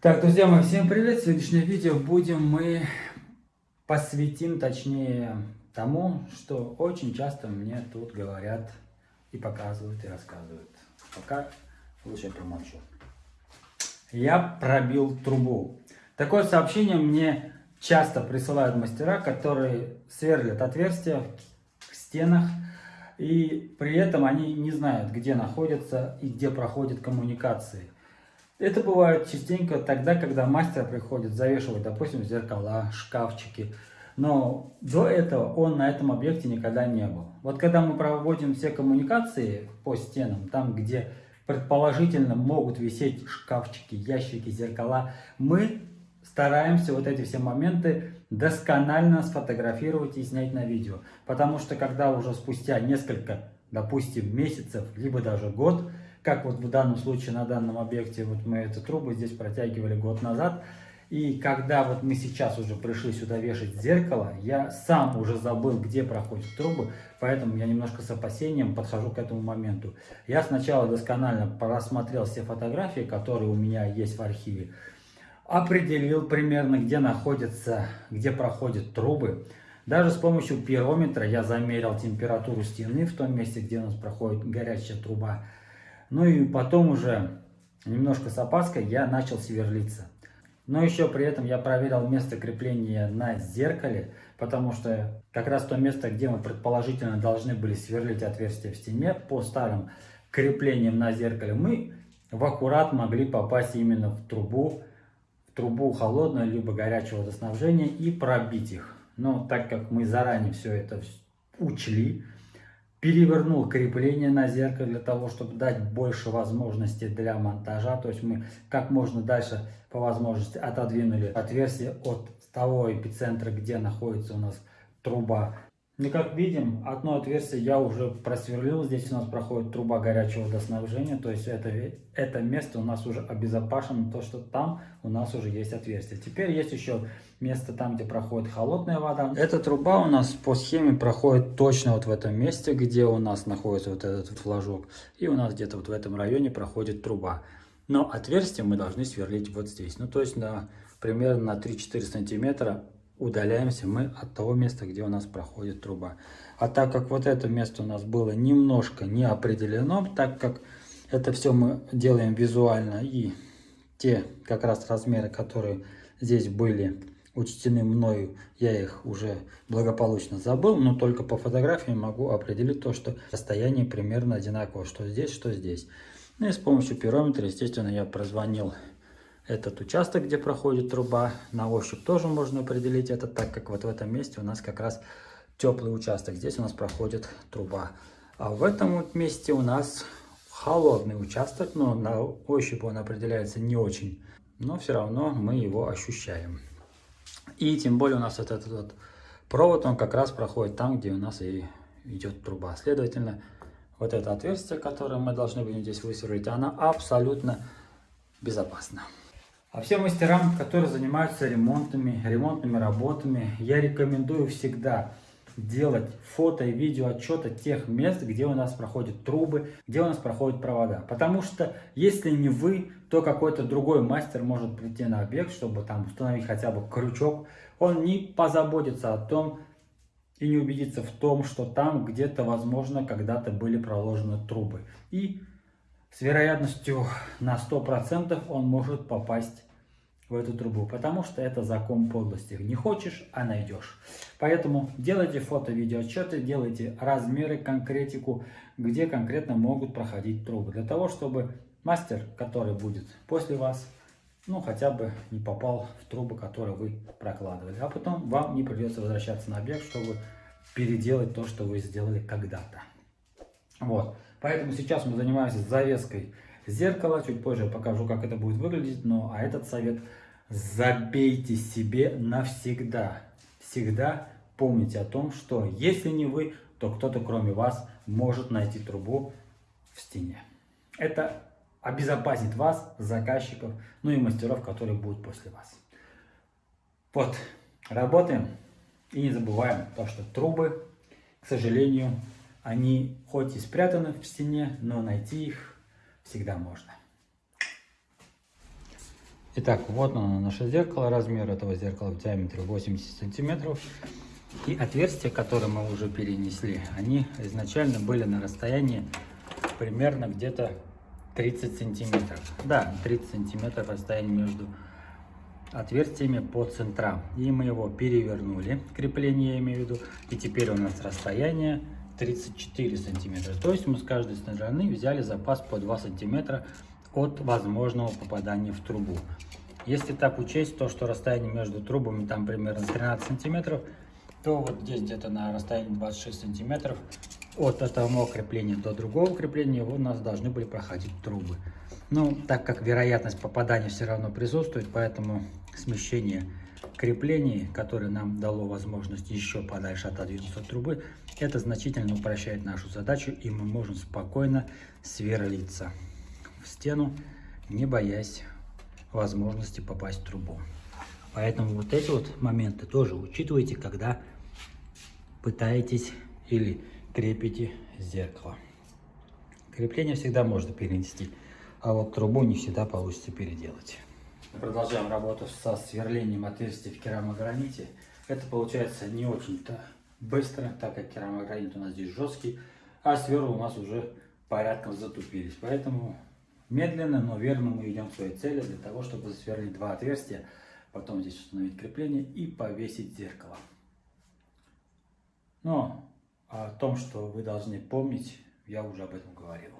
Так, друзья мои, всем привет! Сегодняшнее видео будем мы посвятим, точнее, тому, что очень часто мне тут говорят и показывают, и рассказывают. Пока лучше промолчу. Я пробил трубу. Такое сообщение мне часто присылают мастера, которые сверлят отверстия в стенах, и при этом они не знают, где находятся и где проходят коммуникации. Это бывает частенько тогда, когда мастер приходит завешивать, допустим, зеркала, шкафчики. Но до этого он на этом объекте никогда не был. Вот когда мы проводим все коммуникации по стенам, там, где предположительно могут висеть шкафчики, ящики, зеркала, мы стараемся вот эти все моменты досконально сфотографировать и снять на видео. Потому что когда уже спустя несколько, допустим, месяцев, либо даже год, как вот в данном случае на данном объекте, вот мы эту трубу здесь протягивали год назад, и когда вот мы сейчас уже пришли сюда вешать зеркало, я сам уже забыл, где проходят трубы, поэтому я немножко с опасением подхожу к этому моменту. Я сначала досконально просмотрел все фотографии, которые у меня есть в архиве, определил примерно, где находятся, где проходят трубы. Даже с помощью пирометра я замерил температуру стены в том месте, где у нас проходит горячая труба. Ну и потом уже немножко с опаской я начал сверлиться. Но еще при этом я проверил место крепления на зеркале, потому что как раз то место, где мы предположительно должны были сверлить отверстие в стене по старым креплениям на зеркале, мы в аккурат могли попасть именно в трубу, в трубу холодного либо горячего водоснабжения и пробить их. Но так как мы заранее все это учли, перевернул крепление на зеркало для того, чтобы дать больше возможностей для монтажа. То есть мы как можно дальше по возможности отодвинули отверстие от того эпицентра, где находится у нас труба ну, как видим, одно отверстие я уже просверлил. Здесь у нас проходит труба горячего водоснабжения. То есть это, это место у нас уже обезопасено, то что там у нас уже есть отверстие. Теперь есть еще место там, где проходит холодная вода. Эта труба у нас по схеме проходит точно вот в этом месте, где у нас находится вот этот флажок. И у нас где-то вот в этом районе проходит труба. Но отверстие мы должны сверлить вот здесь. Ну, то есть на примерно на 3-4 сантиметра удаляемся мы от того места, где у нас проходит труба. А так как вот это место у нас было немножко не определено, так как это все мы делаем визуально и те как раз размеры, которые здесь были учтены мною, я их уже благополучно забыл, но только по фотографии могу определить то, что расстояние примерно одинаково, что здесь, что здесь. Ну и с помощью пирометра, естественно, я прозвонил этот участок, где проходит труба. На ощупь тоже можно определить это, так как вот в этом месте у нас как раз теплый участок. Здесь у нас проходит труба. А в этом вот месте у нас холодный участок, но на ощупь он определяется не очень. Но все равно мы его ощущаем. И тем более у нас вот этот вот провод, он как раз проходит там, где у нас и идет труба. Следовательно, вот это отверстие, которое мы должны будем здесь высверлить, оно абсолютно безопасно. А всем мастерам, которые занимаются ремонтами, ремонтными работами, я рекомендую всегда делать фото и видео отчета тех мест, где у нас проходят трубы, где у нас проходят провода. Потому что если не вы, то какой-то другой мастер может прийти на объект, чтобы там установить хотя бы крючок. Он не позаботится о том и не убедится в том, что там где-то, возможно, когда-то были проложены трубы. И с вероятностью на 100% он может попасть в эту трубу, потому что это закон подлости. Не хочешь, а найдешь. Поэтому делайте фото-видео отчеты, делайте размеры, конкретику, где конкретно могут проходить трубы. Для того, чтобы мастер, который будет после вас, ну хотя бы не попал в трубы, которые вы прокладывали. А потом вам не придется возвращаться на объект, чтобы переделать то, что вы сделали когда-то. Вот. Поэтому сейчас мы занимаемся завеской зеркала. Чуть позже покажу, как это будет выглядеть. Но а этот совет забейте себе навсегда. Всегда помните о том, что если не вы, то кто-то кроме вас может найти трубу в стене. Это обезопасит вас, заказчиков, ну и мастеров, которые будут после вас. Вот, работаем и не забываем то, что трубы, к сожалению, они хоть и спрятаны в стене, но найти их всегда можно. Итак, вот оно наше зеркало. Размер этого зеркала в диаметре 80 сантиметров. И отверстия, которые мы уже перенесли, они изначально были на расстоянии примерно где-то 30 сантиметров. Да, 30 сантиметров расстояние между отверстиями по центрам. И мы его перевернули, крепление я имею в виду. И теперь у нас расстояние 34 сантиметра. То есть мы с каждой стороны взяли запас по 2 сантиметра от возможного попадания в трубу. Если так учесть, то что расстояние между трубами там примерно 13 сантиметров, то вот здесь где-то на расстоянии 26 сантиметров от этого крепления до другого крепления у нас должны были проходить трубы. Ну, так как вероятность попадания все равно присутствует, поэтому смещение креплений, которое нам дало возможность еще подальше отодвинуться от трубы, это значительно упрощает нашу задачу, и мы можем спокойно сверлиться в стену, не боясь возможности попасть в трубу. Поэтому вот эти вот моменты тоже учитывайте, когда пытаетесь или крепите зеркало. Крепление всегда можно перенести, а вот трубу не всегда получится переделать. Продолжаем работу со сверлением отверстий в керамограните. Это получается не очень-то быстро, так как керамогранит у нас здесь жесткий, а сверла у нас уже порядком затупились. Поэтому медленно, но верно мы идем к своей цели для того, чтобы засверлить два отверстия, потом здесь установить крепление и повесить зеркало. Но о том, что вы должны помнить, я уже об этом говорил.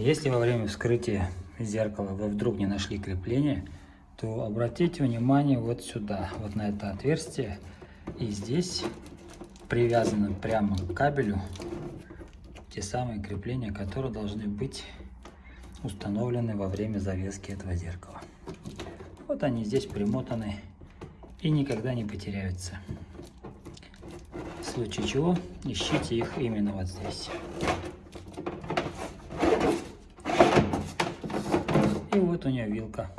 Если во время вскрытия зеркала вы вдруг не нашли крепление, то обратите внимание вот сюда, вот на это отверстие. И здесь привязаны прямо к кабелю те самые крепления, которые должны быть установлены во время завески этого зеркала. Вот они здесь примотаны и никогда не потеряются. В случае чего ищите их именно вот здесь. И вот у нее вилка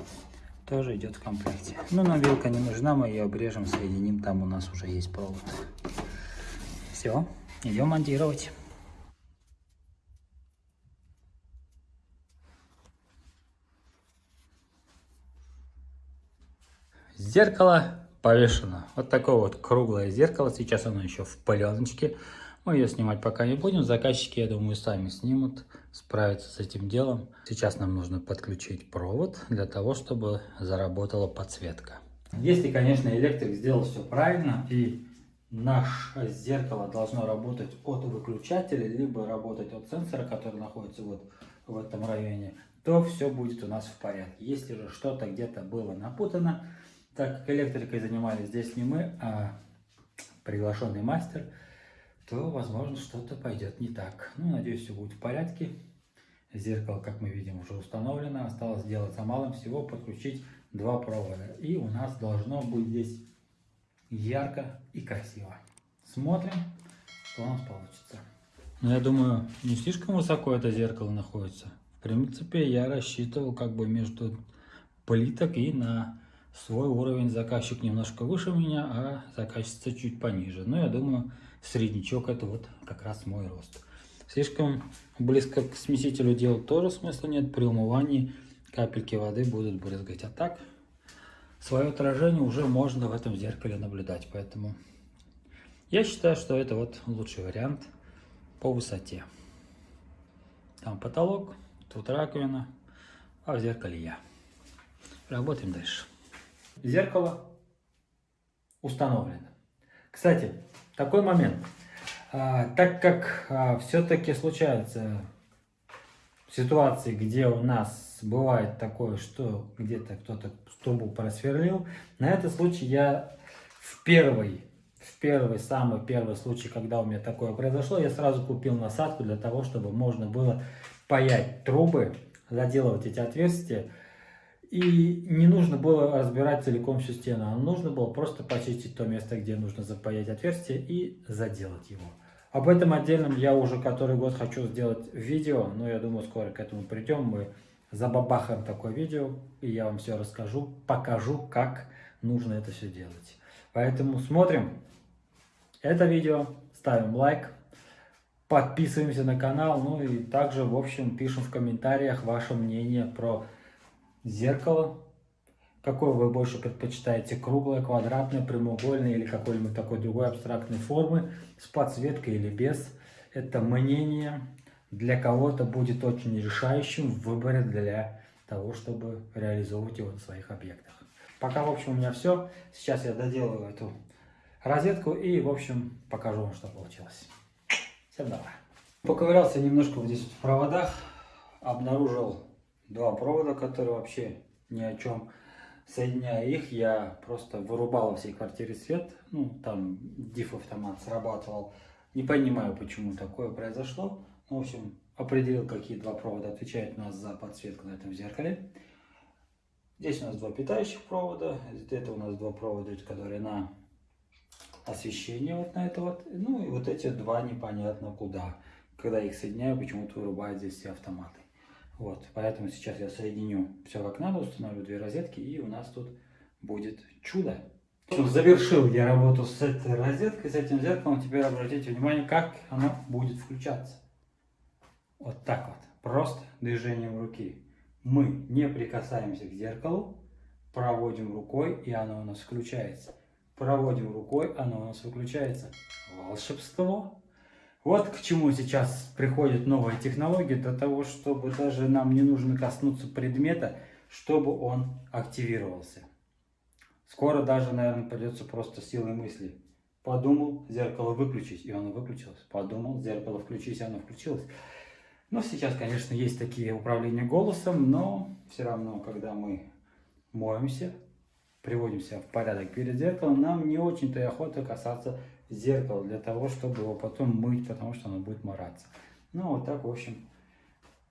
тоже идет в комплекте. Но нам вилка не нужна, мы ее обрежем, соединим, там у нас уже есть провод. Все, идем монтировать. Зеркало повешено. Вот такое вот круглое зеркало. Сейчас оно еще в пленочке. Мы ее снимать пока не будем. Заказчики, я думаю, сами снимут, справятся с этим делом. Сейчас нам нужно подключить провод для того, чтобы заработала подсветка. Если, конечно, электрик сделал все правильно и наше зеркало должно работать от выключателя, либо работать от сенсора, который находится вот в этом районе, то все будет у нас в порядке. Если же что-то где-то было напутано, так как электрикой занимались здесь не мы, а приглашенный мастер – то, возможно, что-то пойдет не так. Ну, надеюсь, все будет в порядке. Зеркало, как мы видим, уже установлено. Осталось сделать за малым всего подключить два провода. И у нас должно быть здесь ярко и красиво. Смотрим, что у нас получится. Ну, я думаю, не слишком высоко это зеркало находится. В принципе, я рассчитывал как бы между плиток и на свой уровень заказчик немножко выше меня, а заказчица чуть пониже. Но я думаю, среднячок это вот как раз мой рост. Слишком близко к смесителю делать тоже смысла нет. При умывании капельки воды будут брызгать. А так свое отражение уже можно в этом зеркале наблюдать. Поэтому я считаю, что это вот лучший вариант по высоте. Там потолок, тут раковина, а в зеркале я. Работаем дальше. Зеркало установлено. Кстати, такой момент. А, так как а, все-таки случаются ситуации, где у нас бывает такое, что где-то кто-то трубу просверлил, на этот случай я в первый, в первый, самый первый случай, когда у меня такое произошло, я сразу купил насадку для того, чтобы можно было паять трубы, заделывать эти отверстия, и не нужно было разбирать целиком всю стену, а нужно было просто почистить то место, где нужно запаять отверстие и заделать его. Об этом отдельном я уже который год хочу сделать видео, но я думаю, скоро к этому придем. Мы забабахаем такое видео, и я вам все расскажу, покажу, как нужно это все делать. Поэтому смотрим это видео, ставим лайк, подписываемся на канал, ну и также, в общем, пишем в комментариях ваше мнение про зеркало. Какое вы больше предпочитаете, круглое, квадратное, прямоугольное или какой-нибудь такой другой абстрактной формы, с подсветкой или без. Это мнение для кого-то будет очень решающим в выборе для того, чтобы реализовывать его на своих объектах. Пока, в общем, у меня все. Сейчас я доделаю эту розетку и, в общем, покажу вам, что получилось. Всем давай. Поковырялся немножко вот здесь в проводах, обнаружил два провода, которые вообще ни о чем. Соединяя их, я просто вырубал во всей квартире свет, ну, там диф-автомат срабатывал. Не понимаю, почему такое произошло. Ну, в общем, определил, какие два провода отвечают у нас за подсветку на этом зеркале. Здесь у нас два питающих провода, это у нас два провода, которые на освещение вот на это вот. Ну и вот эти два непонятно куда. Когда их соединяю, почему-то вырубает здесь все автоматы. Вот, поэтому сейчас я соединю все как надо, установлю две розетки и у нас тут будет чудо. Завершил я работу с этой розеткой, с этим зеркалом. Теперь обратите внимание, как оно будет включаться. Вот так вот, просто движением руки. Мы не прикасаемся к зеркалу, проводим рукой, и оно у нас включается. Проводим рукой, оно у нас выключается. Волшебство! Вот к чему сейчас приходят новые технологии, для того, чтобы даже нам не нужно коснуться предмета, чтобы он активировался. Скоро даже, наверное, придется просто силой мысли. Подумал, зеркало выключить, и оно выключилось. Подумал, зеркало включить, и оно включилось. Но сейчас, конечно, есть такие управления голосом, но все равно, когда мы моемся, приводим себя в порядок перед зеркалом, нам не очень-то и охота касаться зеркала для того, чтобы его потом мыть, потому что оно будет мораться. Ну, вот так, в общем,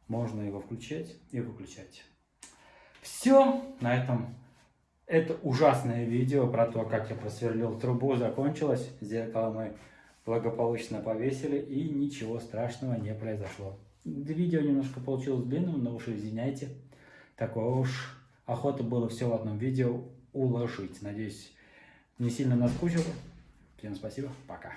можно его включать и выключать. Все, на этом это ужасное видео про то, как я просверлил трубу, закончилось. Зеркало мы благополучно повесили и ничего страшного не произошло. Видео немножко получилось длинным, но уж извиняйте. Такое уж охота было все в одном видео уложить. Надеюсь, не сильно наскучило. Всем спасибо, пока.